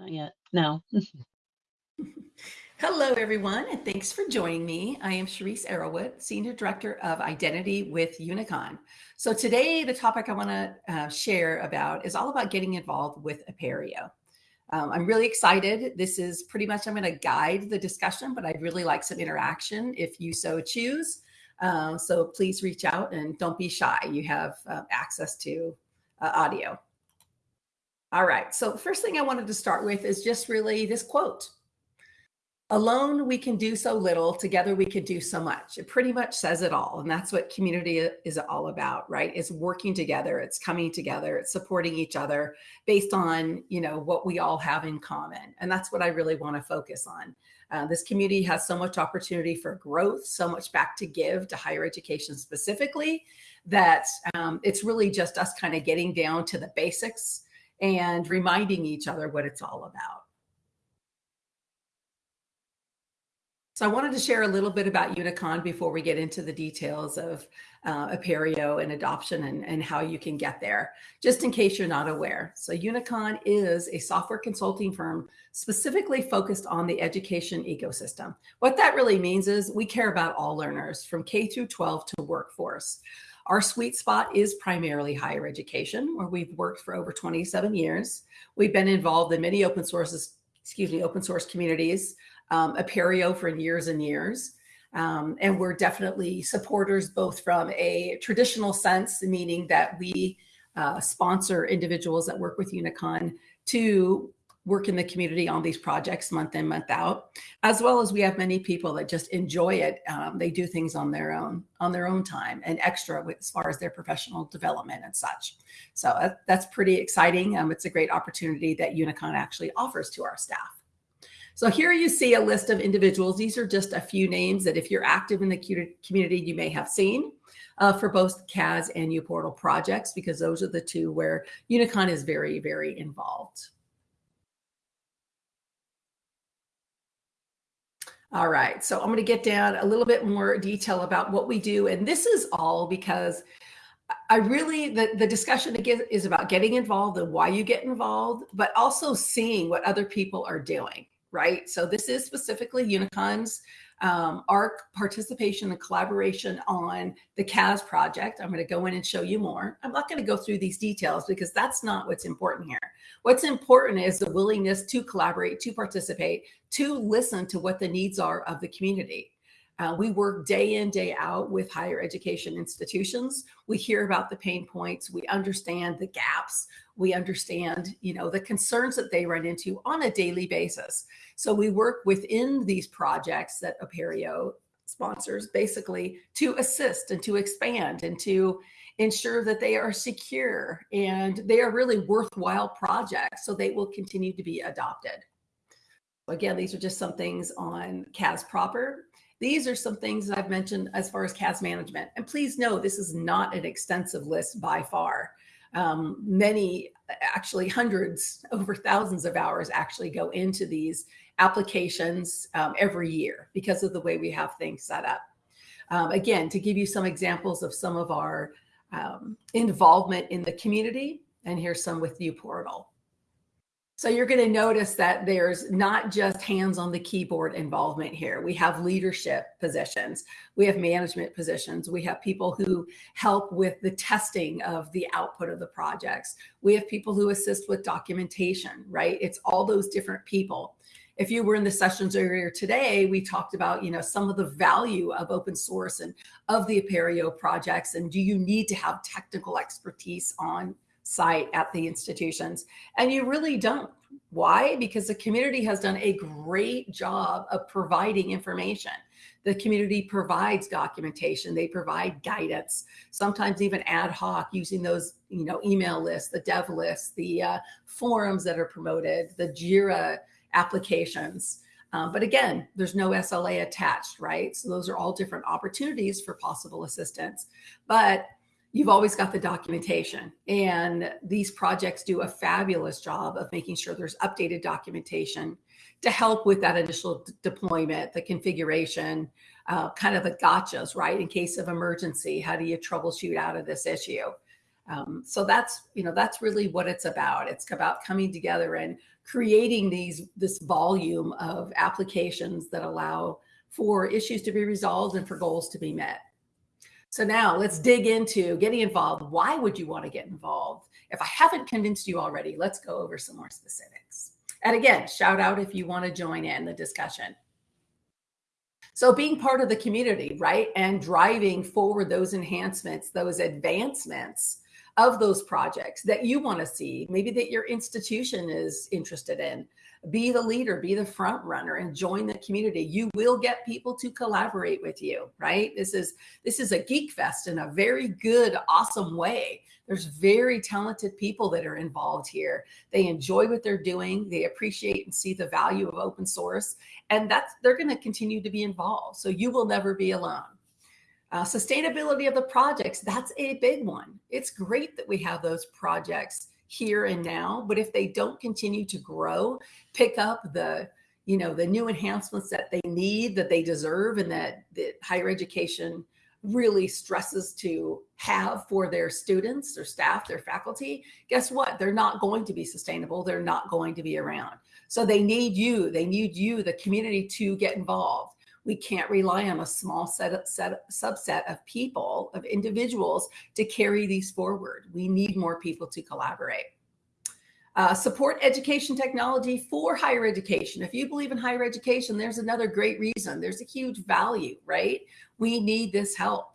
Not yet. No. Hello, everyone, and thanks for joining me. I am Cherise Arrowwood, Senior Director of Identity with Unicon. So today, the topic I want to uh, share about is all about getting involved with Apereo. Um, I'm really excited. This is pretty much, I'm going to guide the discussion, but I'd really like some interaction if you so choose. Uh, so please reach out and don't be shy. You have uh, access to uh, audio. All right. So the first thing I wanted to start with is just really this quote. Alone, we can do so little. Together, we can do so much. It pretty much says it all. And that's what community is all about, right? It's working together. It's coming together. It's supporting each other based on, you know, what we all have in common. And that's what I really want to focus on. Uh, this community has so much opportunity for growth, so much back to give to higher education specifically, that um, it's really just us kind of getting down to the basics and reminding each other what it's all about. So I wanted to share a little bit about Unicon before we get into the details of uh, Apereo and adoption and, and how you can get there, just in case you're not aware. So Unicon is a software consulting firm specifically focused on the education ecosystem. What that really means is we care about all learners from K through 12 to workforce. Our sweet spot is primarily higher education, where we've worked for over 27 years. We've been involved in many open sources, excuse me, open source communities, um, Apereo for years and years. Um, and we're definitely supporters both from a traditional sense, meaning that we uh, sponsor individuals that work with Unicon to work in the community on these projects month in, month out, as well as we have many people that just enjoy it. Um, they do things on their own, on their own time and extra as far as their professional development and such. So uh, that's pretty exciting. Um, it's a great opportunity that Unicon actually offers to our staff. So here you see a list of individuals. These are just a few names that if you're active in the community, you may have seen uh, for both CAS and uPortal projects, because those are the two where Unicon is very, very involved. All right, so I'm going to get down a little bit more detail about what we do. And this is all because I really, the, the discussion again is about getting involved and why you get involved, but also seeing what other people are doing right? So this is specifically Unicon's um, our participation and collaboration on the CAS project. I'm going to go in and show you more. I'm not going to go through these details because that's not what's important here. What's important is the willingness to collaborate, to participate, to listen to what the needs are of the community. Uh, we work day in, day out with higher education institutions. We hear about the pain points. We understand the gaps. We understand, you know, the concerns that they run into on a daily basis. So we work within these projects that Apereo sponsors basically to assist and to expand and to ensure that they are secure and they are really worthwhile projects so they will continue to be adopted. Again, these are just some things on CAS proper. These are some things that I've mentioned as far as CAS management. And please know this is not an extensive list by far. Um, many, actually hundreds, over thousands of hours actually go into these applications um, every year because of the way we have things set up. Um, again, to give you some examples of some of our um, involvement in the community, and here's some with uPortal. So you're going to notice that there's not just hands on the keyboard involvement here. We have leadership positions. We have management positions. We have people who help with the testing of the output of the projects. We have people who assist with documentation, right? It's all those different people. If you were in the sessions earlier today, we talked about, you know, some of the value of open source and of the Apereo projects. And do you need to have technical expertise on site at the institutions. And you really don't. Why? Because the community has done a great job of providing information. The community provides documentation, they provide guidance, sometimes even ad hoc using those, you know, email lists, the dev lists, the uh, forums that are promoted, the JIRA applications. Um, but again, there's no SLA attached, right? So those are all different opportunities for possible assistance. But you've always got the documentation. And these projects do a fabulous job of making sure there's updated documentation to help with that initial deployment, the configuration, uh, kind of the gotchas, right? In case of emergency, how do you troubleshoot out of this issue? Um, so that's you know that's really what it's about. It's about coming together and creating these this volume of applications that allow for issues to be resolved and for goals to be met. So now let's dig into getting involved. Why would you want to get involved? If I haven't convinced you already, let's go over some more specifics. And again, shout out if you want to join in the discussion. So being part of the community, right? And driving forward those enhancements, those advancements of those projects that you want to see, maybe that your institution is interested in. Be the leader, be the front runner and join the community. You will get people to collaborate with you, right? This is this is a geek fest in a very good, awesome way. There's very talented people that are involved here. They enjoy what they're doing. They appreciate and see the value of open source, and that's they're going to continue to be involved. So you will never be alone. Uh, sustainability of the projects, that's a big one. It's great that we have those projects here and now, but if they don't continue to grow, pick up the, you know, the new enhancements that they need, that they deserve, and that, that higher education really stresses to have for their students, their staff, their faculty, guess what? They're not going to be sustainable. They're not going to be around. So they need you. They need you, the community, to get involved we can't rely on a small set, set subset of people, of individuals to carry these forward. We need more people to collaborate. Uh, support education technology for higher education. If you believe in higher education, there's another great reason. There's a huge value, right? We need this help.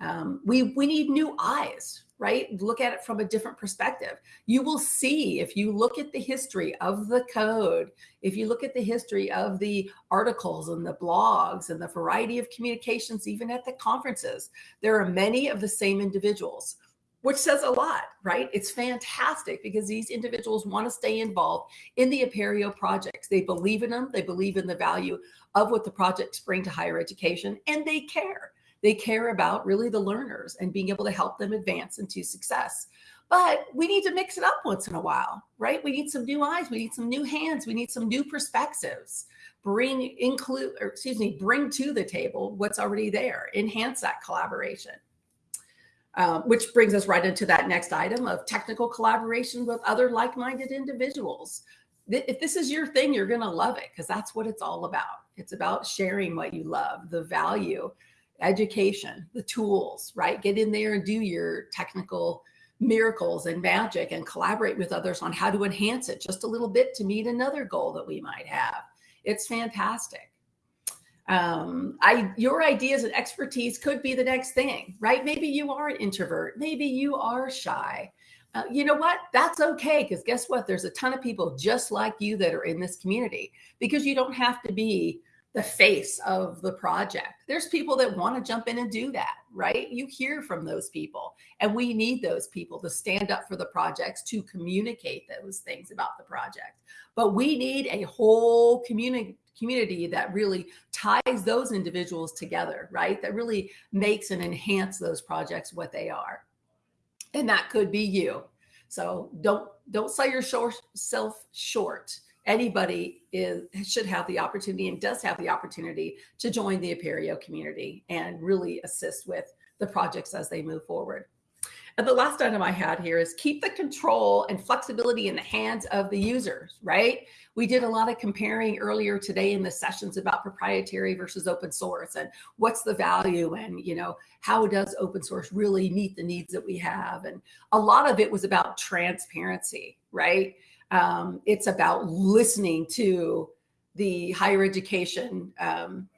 Um, we, we need new eyes, right? Look at it from a different perspective. You will see if you look at the history of the code, if you look at the history of the articles and the blogs and the variety of communications, even at the conferences, there are many of the same individuals, which says a lot, right? It's fantastic because these individuals want to stay involved in the Apereo projects. They believe in them. They believe in the value of what the projects bring to higher education and they care. They care about really the learners and being able to help them advance into success. But we need to mix it up once in a while, right? We need some new eyes. We need some new hands. We need some new perspectives. Bring include, or excuse me, bring to the table what's already there. Enhance that collaboration. Um, which brings us right into that next item of technical collaboration with other like-minded individuals. If this is your thing, you're going to love it because that's what it's all about. It's about sharing what you love, the value education, the tools, right? Get in there and do your technical miracles and magic and collaborate with others on how to enhance it just a little bit to meet another goal that we might have. It's fantastic. Um, I, your ideas and expertise could be the next thing, right? Maybe you are an introvert. Maybe you are shy. Uh, you know what? That's okay. Because guess what? There's a ton of people just like you that are in this community because you don't have to be the face of the project. There's people that want to jump in and do that, right? You hear from those people, and we need those people to stand up for the projects to communicate those things about the project. But we need a whole community community that really ties those individuals together, right? That really makes and enhance those projects what they are. And that could be you. So don't don't sell yourself short anybody is should have the opportunity and does have the opportunity to join the Apereo community and really assist with the projects as they move forward. And the last item I had here is keep the control and flexibility in the hands of the users, right? We did a lot of comparing earlier today in the sessions about proprietary versus open source and what's the value and, you know, how does open source really meet the needs that we have? And a lot of it was about transparency, right? Um, it's about listening to the higher education um,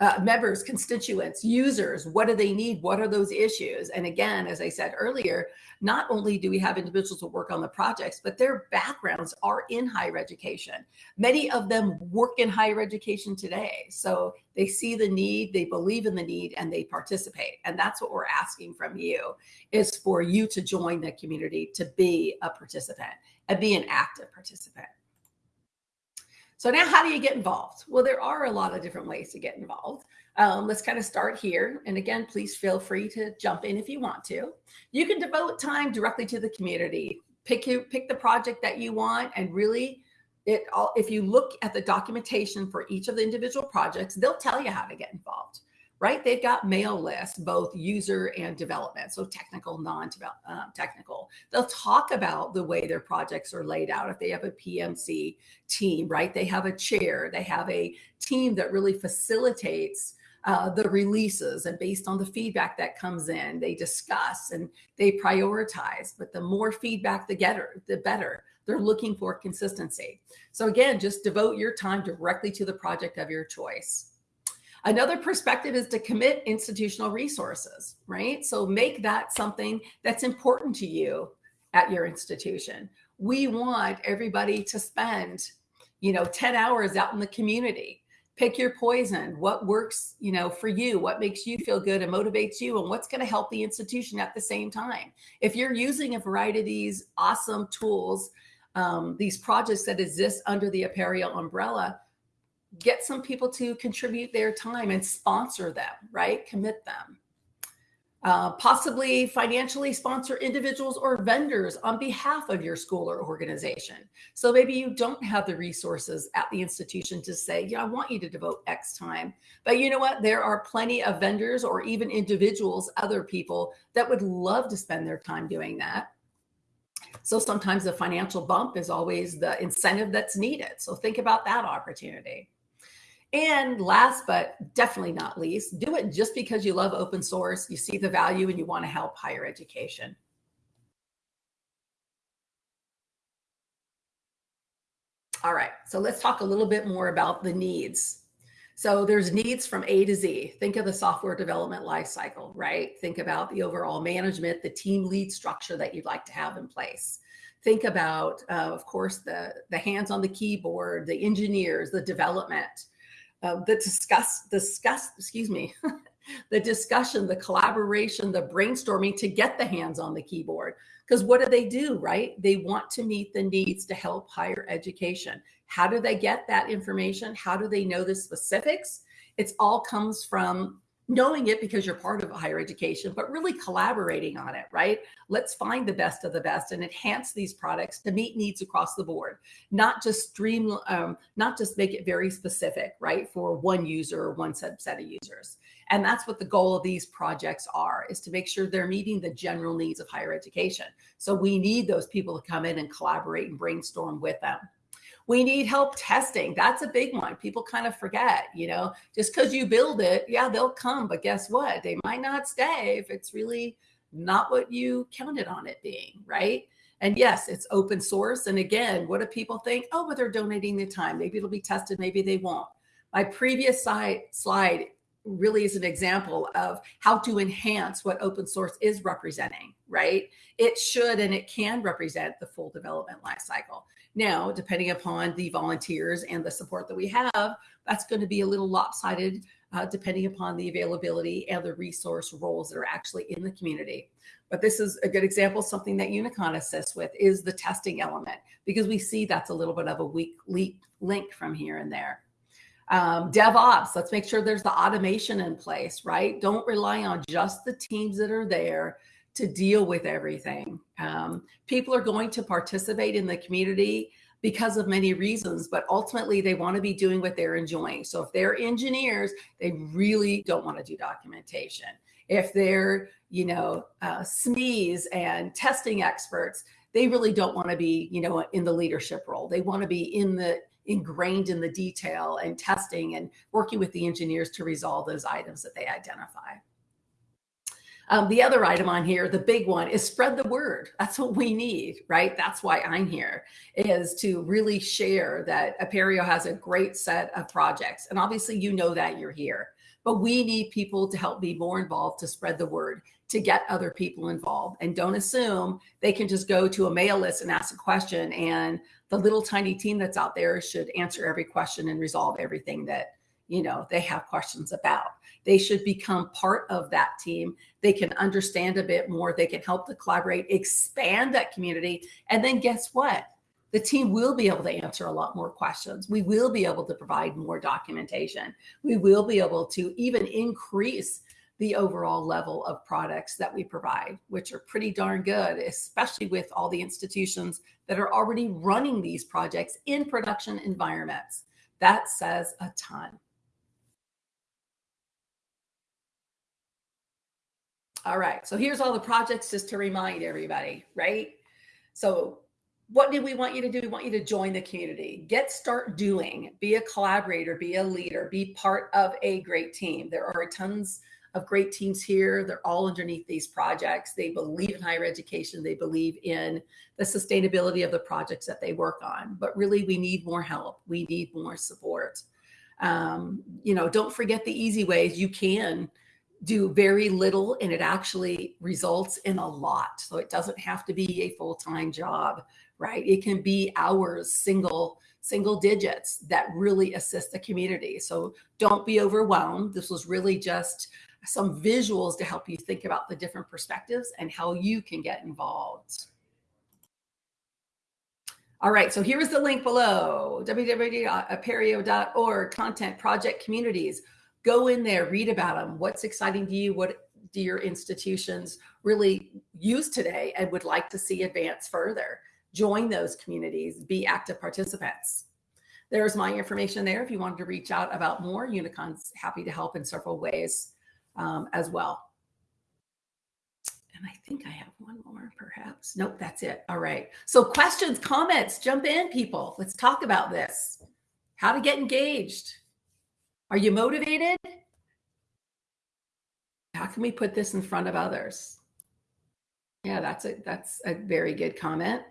uh, members, constituents, users. What do they need? What are those issues? And again, as I said earlier, not only do we have individuals who work on the projects, but their backgrounds are in higher education. Many of them work in higher education today. So they see the need, they believe in the need, and they participate. And that's what we're asking from you is for you to join the community, to be a participant and be an active participant. So now how do you get involved? Well, there are a lot of different ways to get involved. Um, let's kind of start here. And again, please feel free to jump in if you want to. You can devote time directly to the community. Pick you pick the project that you want and really it all if you look at the documentation for each of the individual projects, they'll tell you how to get involved. Right? They've got mail lists, both user and development, so technical, non-technical. Um, They'll talk about the way their projects are laid out. If they have a PMC team, right? They have a chair, they have a team that really facilitates uh, the releases and based on the feedback that comes in, they discuss and they prioritize. But the more feedback the getter, the better. They're looking for consistency. So again, just devote your time directly to the project of your choice. Another perspective is to commit institutional resources, right? So make that something that's important to you at your institution. We want everybody to spend, you know, 10 hours out in the community. Pick your poison, what works, you know, for you, what makes you feel good and motivates you and what's going to help the institution at the same time. If you're using a variety of these awesome tools, um, these projects that exist under the Apereo umbrella, get some people to contribute their time and sponsor them, right? Commit them. Uh, possibly financially sponsor individuals or vendors on behalf of your school or organization. So maybe you don't have the resources at the institution to say, yeah, I want you to devote X time. But you know what? There are plenty of vendors or even individuals, other people that would love to spend their time doing that. So sometimes the financial bump is always the incentive that's needed. So think about that opportunity. And last but definitely not least, do it just because you love open source, you see the value, and you want to help higher education. All right, so let's talk a little bit more about the needs. So there's needs from A to Z. Think of the software development lifecycle, right? Think about the overall management, the team lead structure that you'd like to have in place. Think about, uh, of course, the, the hands on the keyboard, the engineers, the development, uh, the discuss, discuss, excuse me, the discussion, the collaboration, the brainstorming to get the hands on the keyboard. Because what do they do, right? They want to meet the needs to help higher education. How do they get that information? How do they know the specifics? It's all comes from knowing it because you're part of higher education, but really collaborating on it, right? Let's find the best of the best and enhance these products to meet needs across the board, not just stream, um, not just make it very specific, right? For one user or one subset of users. And that's what the goal of these projects are, is to make sure they're meeting the general needs of higher education. So we need those people to come in and collaborate and brainstorm with them. We need help testing. That's a big one. People kind of forget, you know, just because you build it, yeah, they'll come. But guess what? They might not stay if it's really not what you counted on it being, right? And yes, it's open source. And again, what do people think? Oh, but they're donating the time. Maybe it'll be tested, maybe they won't. My previous slide, slide really is an example of how to enhance what open source is representing, right? It should and it can represent the full development lifecycle. Now, depending upon the volunteers and the support that we have, that's going to be a little lopsided uh, depending upon the availability and the resource roles that are actually in the community. But this is a good example, something that Unicon assists with is the testing element, because we see that's a little bit of a weak link from here and there. Um, DevOps, let's make sure there's the automation in place, right? Don't rely on just the teams that are there to deal with everything. Um, people are going to participate in the community because of many reasons, but ultimately they want to be doing what they're enjoying. So if they're engineers, they really don't want to do documentation. If they're, you know, uh, SMEs and testing experts, they really don't want to be, you know, in the leadership role. They want to be in the ingrained in the detail and testing and working with the engineers to resolve those items that they identify. Um, the other item on here, the big one, is spread the word. That's what we need, right? That's why I'm here, is to really share that Apereo has a great set of projects. And obviously, you know that you're here. But we need people to help be more involved to spread the word, to get other people involved. And don't assume they can just go to a mail list and ask a question and the little tiny team that's out there should answer every question and resolve everything that you know they have questions about they should become part of that team they can understand a bit more they can help to collaborate expand that community and then guess what the team will be able to answer a lot more questions we will be able to provide more documentation we will be able to even increase the overall level of products that we provide, which are pretty darn good, especially with all the institutions that are already running these projects in production environments. That says a ton. All right. So here's all the projects just to remind everybody, right? So what do we want you to do? We want you to join the community, get start doing, be a collaborator, be a leader, be part of a great team. There are tons of great teams here. They're all underneath these projects. They believe in higher education. They believe in the sustainability of the projects that they work on. But really, we need more help. We need more support. Um, you know, don't forget the easy ways. You can do very little and it actually results in a lot. So it doesn't have to be a full-time job, right? It can be hours, single single digits that really assist the community. So don't be overwhelmed. This was really just some visuals to help you think about the different perspectives and how you can get involved. All right, so here is the link below, www.apereo.org, content project communities. Go in there, read about them. What's exciting to you? What do your institutions really use today and would like to see advance further? Join those communities, be active participants. There's my information there. If you wanted to reach out about more, Unicon's happy to help in several ways um, as well. And I think I have one more perhaps. Nope, that's it. All right. So questions, comments, jump in people. Let's talk about this. How to get engaged. Are you motivated? How can we put this in front of others? Yeah, that's a that's a very good comment.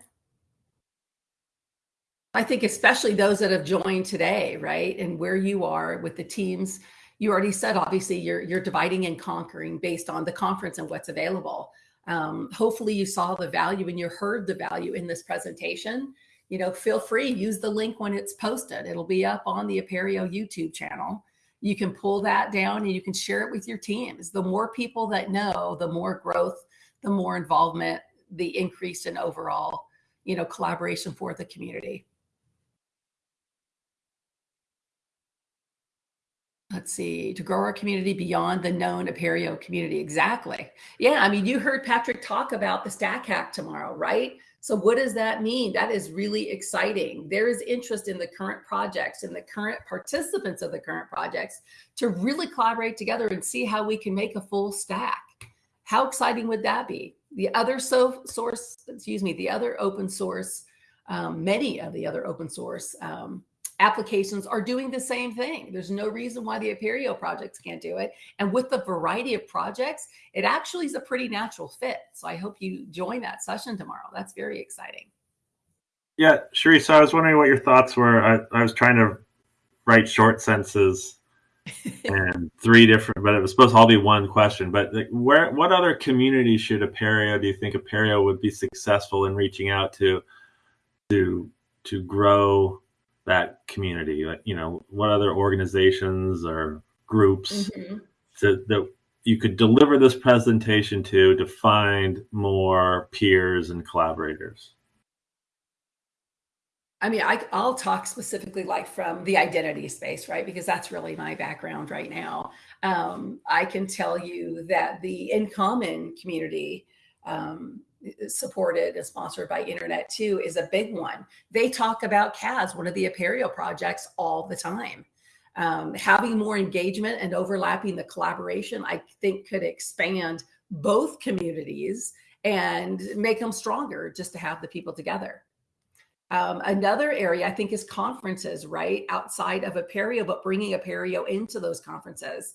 I think especially those that have joined today, right? And where you are with the teams you already said obviously you're you're dividing and conquering based on the conference and what's available. Um, hopefully you saw the value and you heard the value in this presentation. You know, feel free, use the link when it's posted. It'll be up on the Apereo YouTube channel. You can pull that down and you can share it with your teams. The more people that know, the more growth, the more involvement, the increase in overall, you know, collaboration for the community. let's see, to grow our community beyond the known Apereo community. Exactly. Yeah, I mean, you heard Patrick talk about the Stack Hack tomorrow, right? So what does that mean? That is really exciting. There is interest in the current projects and the current participants of the current projects to really collaborate together and see how we can make a full stack. How exciting would that be? The other so source, excuse me, the other open source, um, many of the other open source um, applications are doing the same thing. There's no reason why the Apereo projects can't do it. And with the variety of projects, it actually is a pretty natural fit. So I hope you join that session tomorrow. That's very exciting. Yeah, Sheree, so I was wondering what your thoughts were. I, I was trying to write short sentences and three different, but it was supposed to all be one question. But like, where, what other community should Apereo, do you think Apereo would be successful in reaching out to, to, to grow that community? Like, you know, what other organizations or groups mm-hmm. to, that you could deliver this presentation to to find more peers and collaborators? I mean, I I, will talk specifically like from the identity space, right? Because that's really my background right now. Um, I can tell you that the InCommon community um, supported and sponsored by Internet 2 is a big one. They talk about CAS, one of the Apereo projects, all the time. Um, having more engagement and overlapping the collaboration, I think could expand both communities and make them stronger just to have the people together. Um, another area I think is conferences, right? Outside of Apereo, but bringing Apereo into those conferences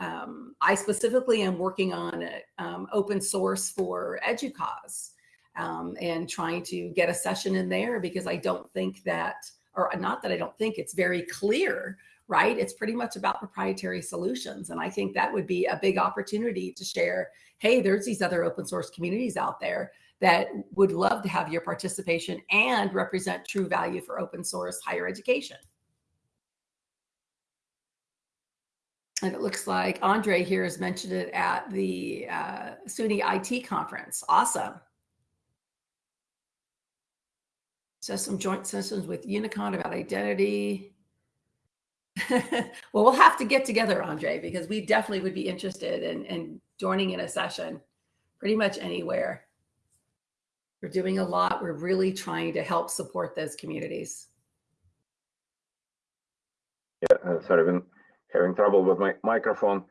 um, I specifically am working on um, open source for EDUCAUSE um, and trying to get a session in there because I don't think that, or not that I don't think it's very clear, right? It's pretty much about proprietary solutions. And I think that would be a big opportunity to share, hey, there's these other open source communities out there that would love to have your participation and represent true value for open source higher education. And it looks like Andre here has mentioned it at the uh, SUNY IT conference. Awesome. So some joint sessions with Unicon about identity. well, we'll have to get together, Andre, because we definitely would be interested in, in joining in a session pretty much anywhere. We're doing a lot. We're really trying to help support those communities. Yeah, uh, sorry, having trouble with my microphone.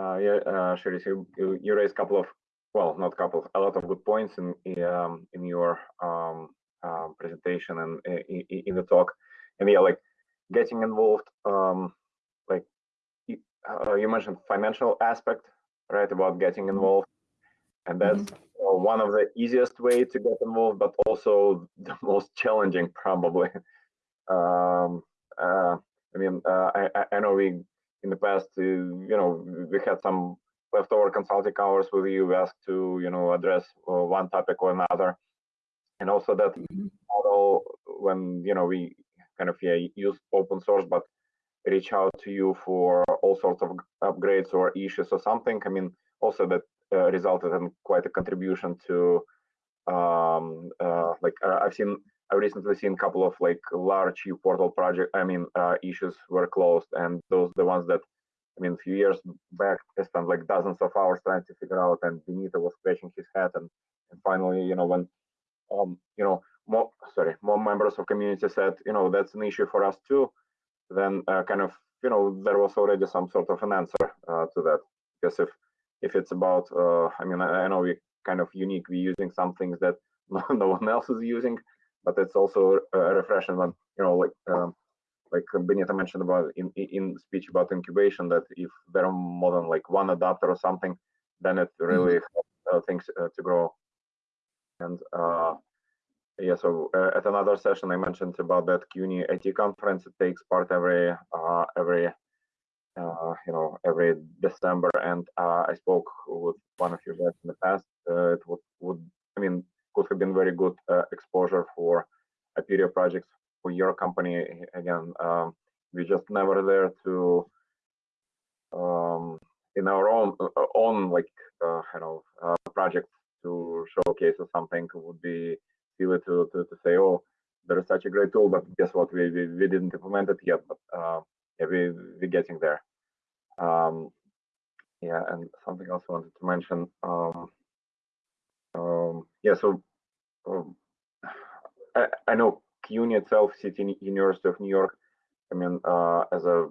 Uh, yeah, uh, Sherry, you, you raised a couple of, well, not a couple, a lot of good points in in, um, in your um, uh, presentation and uh, in, in the talk. And yeah, like getting involved, um, like you, uh, you mentioned financial aspect, right? About getting involved, and that's uh, one of the easiest way to get involved, but also the most challenging, probably. um, uh, I mean, uh, I- I know we in the past, uh, you know, we had some leftover consulting hours with you. We asked to, you know, address uh, one topic or another, and also that Mhm. model when you know we kind of yeah use open source, but reach out to you for all sorts of upgrades or issues or something. I mean, also that uh, resulted in quite a contribution to um, uh, like uh, I've seen I've recently seen a couple of like large portal project I mean uh, issues were closed and those the ones that I mean a few years back I spent like dozens of hours trying to figure out and Benito was scratching his head and, and finally you know when um you know more sorry more members of community said you know that's an issue for us too then uh, kind of you know there was already some sort of an answer uh, to that. Because if if it's about uh, I mean I, I know we kind of unique we're using some things that no one else is using but it's also refreshing when you know like um, like Benito mentioned about in in speech about incubation that if there are more than like one adapter or something then it really helps uh, things uh, to grow. And uh yeah so uh, at another session i mentioned about that cuny it conference. It takes part every uh every uh you know every december. And uh i spoke with one of you guys in the past. Uh, it would would i mean could have been very good uh, exposure for Apereo projects for your company. Again, um, we just never there to um, in our own uh, own like uh, you know uh, project to showcase or something would be silly to, to, to say, oh, there is such a great tool, but guess what? We we, we didn't implement it yet, but uh, yeah, we we're getting there. Um, yeah, and something else I wanted to mention. Um, um, yeah, so um, I, I know CUNY itself, City University of New York. I mean, uh, as a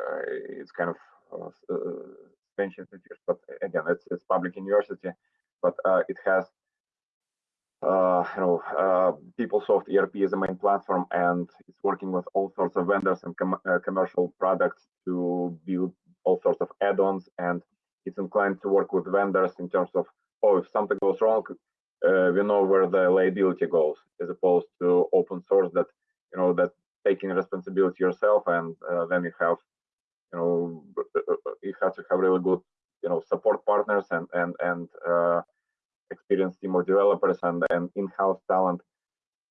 uh, it's kind of uh, pension institute, but again, it's it's public university, but uh, it has uh, you know uh, PeopleSoft ERP is the main platform, and it's working with all sorts of vendors and com uh, commercial products to build all sorts of add-ons, and it's inclined to work with vendors in terms of oh, if something goes wrong, uh, we know where the liability goes as opposed to open source that you know that taking responsibility yourself and uh, then you have you know you have to have really good you know support partners and and and uh, experienced team of developers and and in-house talent.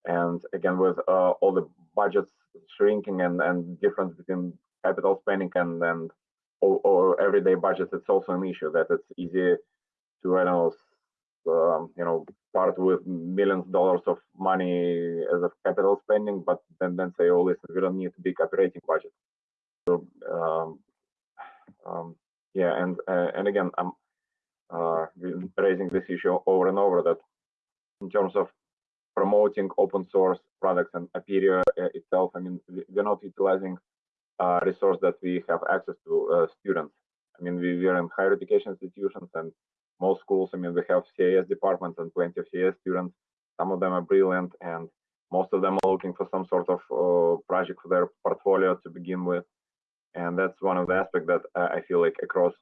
And again with uh, all the budgets shrinking and and difference between capital spending and and or, or everyday budgets it's also an issue that it's easy to I don't know um, you know part with millions of dollars of money as a capital spending, but then then say, oh listen, we don't need a big operating budget. So um, um, yeah, and uh, and again, I'm uh, raising this issue over and over that in terms of promoting open source products and Apereo uh, itself, I mean, we're not utilizing a resource that we have access to uh, students. I mean, we, we are in higher education institutions and most schools, I mean, we have CIS departments and plenty of CIS students. Some of them are brilliant, and most of them are looking for some sort of uh, project for their portfolio to begin with. And that's one of the aspects that I feel like across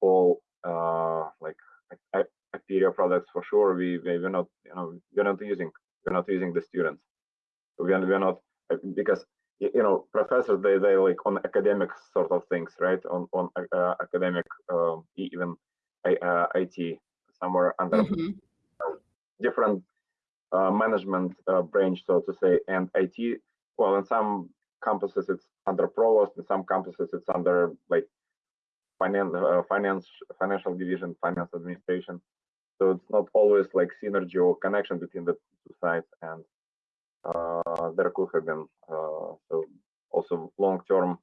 all uh, like Apereo products for sure, we we're not you know we're not using we're not using the students. We're we're not because you know professors they they like on academic sort of things right on on uh, academic um, even uh, IT somewhere under mm -hmm. different uh, management uh, branch, so to say, and IT. Well, in some campuses it's under provost, in some campuses it's under like finance, uh, finance, financial division, finance administration. So it's not always like synergy or connection between the two sides, and uh, there could have been uh, so also long-term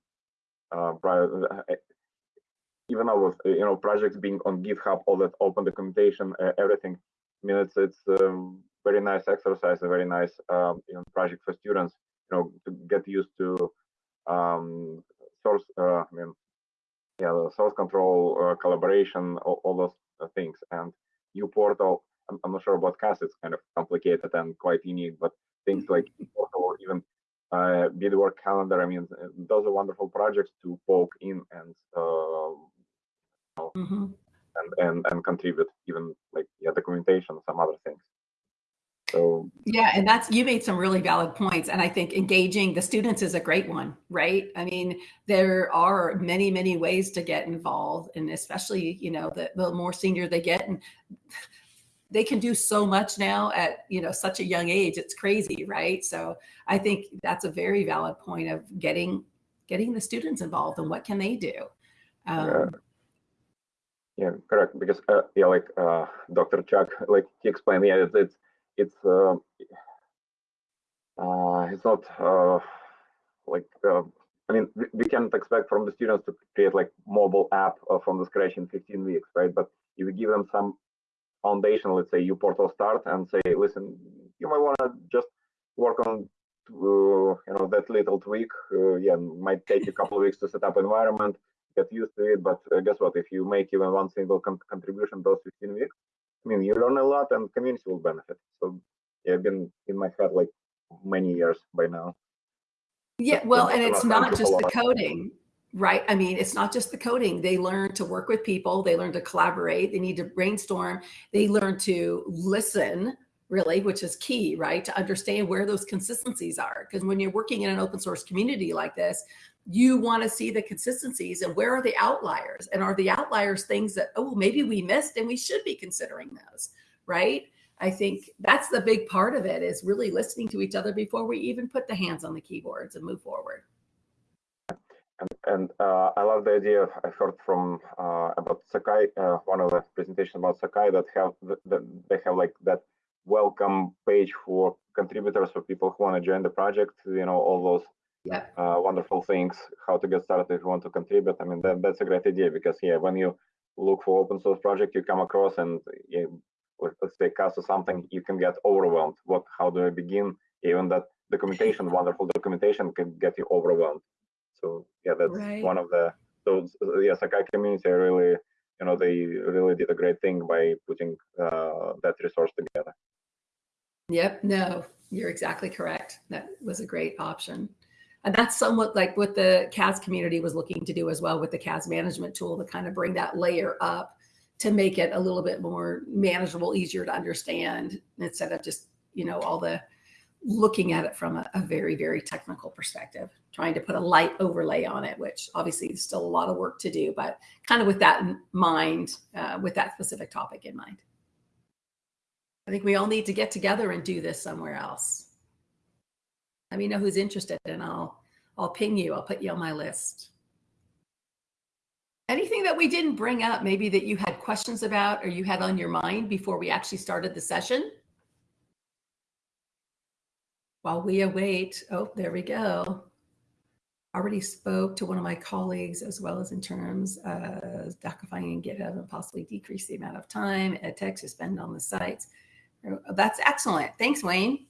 even now with you know projects being on GitHub, all that open documentation, uh, everything. I mean, it's it's a very nice exercise, a very nice um, you know, project for students. You know, to get used to um, source. Uh, I mean, yeah, the source control, uh, collaboration, all, all those uh, things. And uPortal, I'm, I'm not sure about CAS, it's kind of complicated and quite unique, but things like uPortal or even uh, Bedework calendar, I mean, those are wonderful projects to poke in and uh, mm -hmm. and, and and contribute, even like yeah, documentation, some other things. So yeah, and that's you made some really valid points, and I think engaging the students is a great one, right? I mean, there are many many ways to get involved, and especially you know the, the more senior they get, and they can do so much now at you know such a young age. It's crazy, right? So I think that's a very valid point of getting getting the students involved and what can they do. Um, yeah. Yeah, correct. Because uh, yeah, like uh, Dr. Chuck, like he explained, yeah, it's, it's it's uh, uh, it's not uh, like uh, I mean we, we can't expect from the students to create like mobile app uh, from the scratch in 15 weeks, right? But if you give them some foundation, let's say uPortal start and say, listen, you might want to just work on uh, you know that little tweak. Yeah, might take a couple of weeks to set up environment, get used to it. But uh, guess what? If you make even one single con contribution those 15 weeks, I mean, you learn a lot and community will benefit. So yeah, I've been in my head like many years by now. Yeah, well, and it's not just the coding, right? I mean, it's not just the coding. They learn to work with people. They learn to collaborate. They need to brainstorm. They learn to listen, really, which is key, right? To understand where those consistencies are. Because when you're working in an open source community like this, you want to see the consistencies and where are the outliers and are the outliers things that oh maybe we missed and we should be considering those right i think that's the big part of it is really listening to each other before we even put the hands on the keyboards and move forward and, and uh, I love the idea. I heard from uh, about Sakai, uh, one of the presentations about Sakai that have that they have like that welcome page for contributors for people who want to join the project. You know all those yeah. uh, wonderful things, how to get started if you want to contribute. I mean, that, that's a great idea because, yeah, when you look for open source project, you come across and yeah, let's say CAS or something, you can get overwhelmed. What, how do I begin? Even that documentation, wonderful documentation can get you overwhelmed. So yeah, that's right. one of the, so yeah, Sakai community really, you know, they really did a great thing by putting uh, that resource together. Yep, no, you're exactly correct. That was a great option. And that's somewhat like what the CAS community was looking to do as well with the CAS management tool to kind of bring that layer up to make it a little bit more manageable, easier to understand instead of just, you know, all the looking at it from a, a very, very technical perspective, trying to put a light overlay on it, which obviously is still a lot of work to do, but kind of with that in mind, uh, with that specific topic in mind. I think we all need to get together and do this somewhere else. Let me know who's interested and I'll, I'll ping you. I'll put you on my list. Anything that we didn't bring up, maybe that you had questions about or you had on your mind before we actually started the session? While we await, oh, there we go. Already spoke to one of my colleagues as well as in terms of docifying and GitHub and possibly decrease the amount of time ed tech to spend on the sites. That's excellent. Thanks, Wayne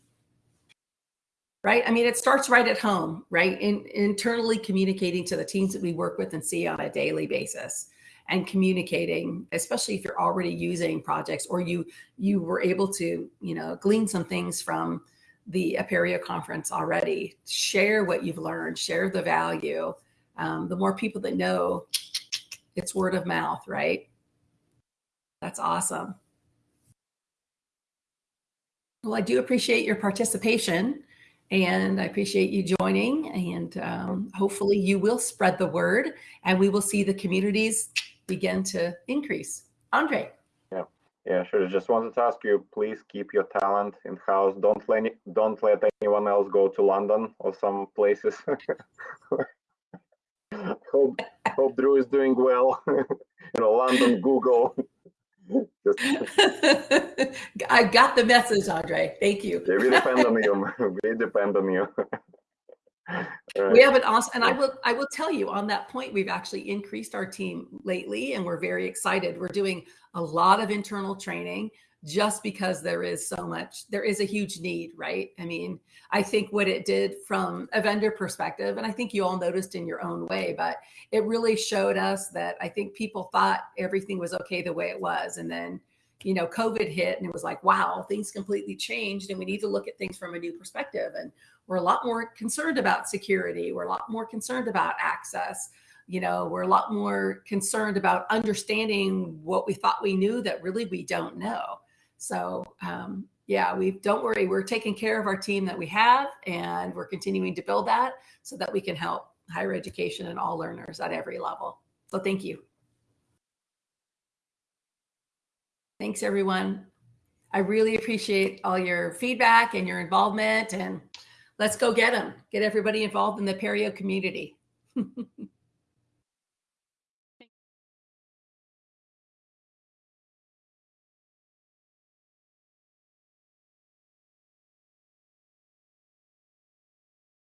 right? I mean, it starts right at home, right? In internally communicating to the teams that we work with and see on a daily basis and communicating, especially if you're already using projects or you you were able to, you know, glean some things from the Apereo conference already. Share what you've learned, share the value. Um, the more people that know, it's word of mouth, right? That's awesome. Well, I do appreciate your participation. And I appreciate you joining and um, hopefully you will spread the word and we will see the communities begin to increase. Andre. Yeah, yeah, sure. Just wanted to ask you, please keep your talent in house. Don't let don't let anyone else go to London or some places. hope hope Drew is doing well. you know, London, Google. I got the message, Andre. Thank you. we depend on you. We depend on you. Right. We have an awesome, and I will I will tell you on that point, we've actually increased our team lately, and we're very excited. We're doing a lot of internal training, just because there is so much, there is a huge need, right? I mean, I think what it did from a vendor perspective, and I think you all noticed in your own way, but it really showed us that I think people thought everything was okay the way it was. And then, you know, COVID hit and it was like, wow, things completely changed and we need to look at things from a new perspective. And we're a lot more concerned about security. We're a lot more concerned about access you know we're a lot more concerned about understanding what we thought we knew that really we don't know so um, yeah we don't worry we're taking care of our team that we have and we're continuing to build that so that we can help higher education and all learners at every level. So thank you. Thanks everyone. I really appreciate all your feedback and your involvement and let's go get them get everybody involved in the Apereo community